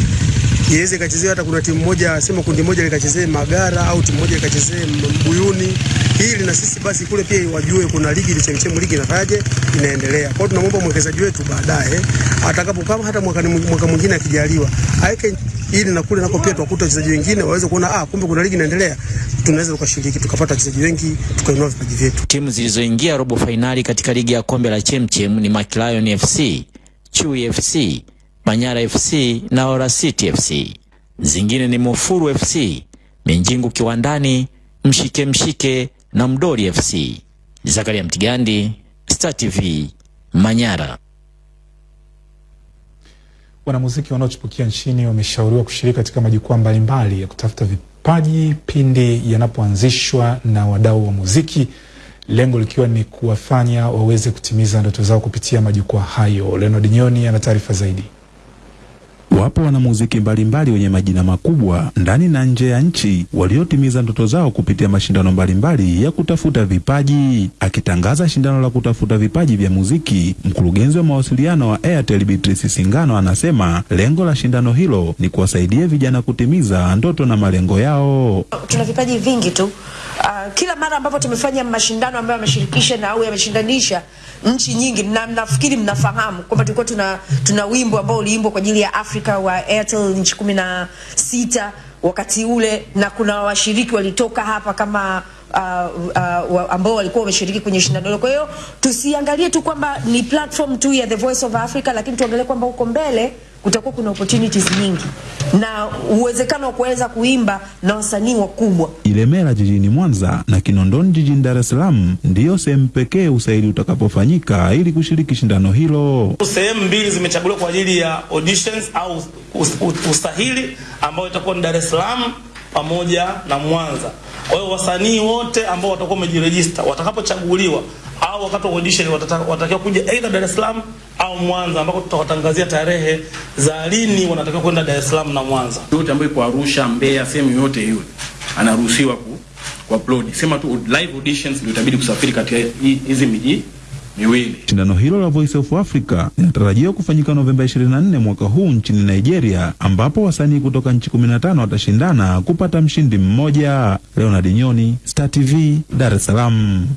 iweze ikachezea hata kuna timu moja sema kundi moja likachezee Magara au timu moja likachezee Mbuyuni, ili na sisi basi kule pia wajue kuna ligi ile chemchemu ligi inafaje inaendelea. Kwa hiyo tunamwomba mwekezaji wetu baadaye atakapo kama hata mwaka mwaka mwingine akijaliwa aweke ili na kule nako pia tuwakuta wachezaji wengine waweze kuona ah, kumbe kuna ligi inaendelea, tunaweza tukashiriki tukapata wachezaji wengi tukainua vipaji vyetu. Timu zilizoingia robo fainali katika ligi ya kombe la Chemchem ni Makilayon FC, Chui FC, Manyara FC na Ora City FC. Zingine ni Mufuru FC, Minjingu Kiwandani, Mshike Mshike na Mdori FC. Zakaria Mtigandi, Star TV, Manyara. Wanamuziki wanaochipukia nchini wameshauriwa kushiriki katika majukwaa mbalimbali ya kutafuta vipaji pindi yanapoanzishwa na wadau wa muziki, lengo likiwa ni kuwafanya waweze kutimiza ndoto zao kupitia majukwaa hayo. Leonard Nyoni ana taarifa zaidi. Wapo wanamuziki mbalimbali wenye majina makubwa ndani na nje ya nchi waliotimiza ndoto zao kupitia mashindano mbalimbali ya kutafuta vipaji. Akitangaza shindano la kutafuta vipaji vya muziki, mkurugenzi wa mawasiliano wa Airtel Beatrice Singano anasema lengo la shindano hilo ni kuwasaidia vijana kutimiza ndoto na malengo yao. Tuna vipaji vingi tu. Uh, kila mara ambapo tumefanya mashindano ambayo yameshirikisha na au yameshindanisha nchi nyingi, na nafikiri mnafahamu kwamba tulikuwa tuna, tuna wimbo ambao uliimbwa kwa ajili ya Afrika wa Airtel nchi kumi na sita wakati ule, na kuna washiriki walitoka hapa kama uh, uh, ambao walikuwa wameshiriki kwenye shindano hilo. Kwa hiyo tusiangalie tu kwamba ni platform tu ya The Voice of Africa, lakini tuangalie kwamba huko mbele kutakuwa kuna opportunities nyingi na uwezekano wa kuweza kuimba na wasanii wakubwa. Ilemela jijini Mwanza na Kinondoni jijini Dar es Salaam ndiyo sehemu pekee usaili utakapofanyika ili kushiriki shindano hilo. Sehemu mbili zimechaguliwa kwa ajili ya auditions au usahili ambao itakuwa ni Dar es Salaam pamoja na Mwanza. Kwa hiyo wasanii wote ambao watakuwa wamejirejista watakapochaguliwa au wakati wa audition watakiwa kuja aidha Dar es Salaam au Mwanza, ambako tutawatangazia tarehe za lini wanatakiwa kwenda Dar es Salaam na Mwanza. Yote ambayo iko Arusha, Mbeya, sehemu yoyote hiyo anaruhusiwa ku, ku upload. Sema tu live auditions ndio itabidi kusafiri kati ya hizi miji miwili. Shindano hilo la Voice of Africa linatarajiwa kufanyika Novemba 24 mwaka huu nchini Nigeria, ambapo wasanii kutoka nchi 15 watashindana kupata mshindi mmoja. Leonard Nyoni, Star TV, Dar es Salaam.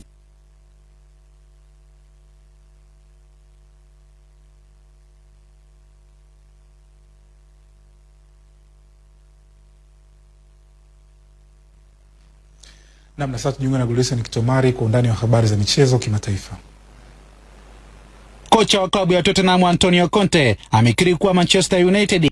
Namna sasa tujiunge na Gulisen Kitomari kwa undani wa habari za michezo kimataifa. Kocha wa klabu ya Tottenham Antonio Conte amekiri kuwa Manchester United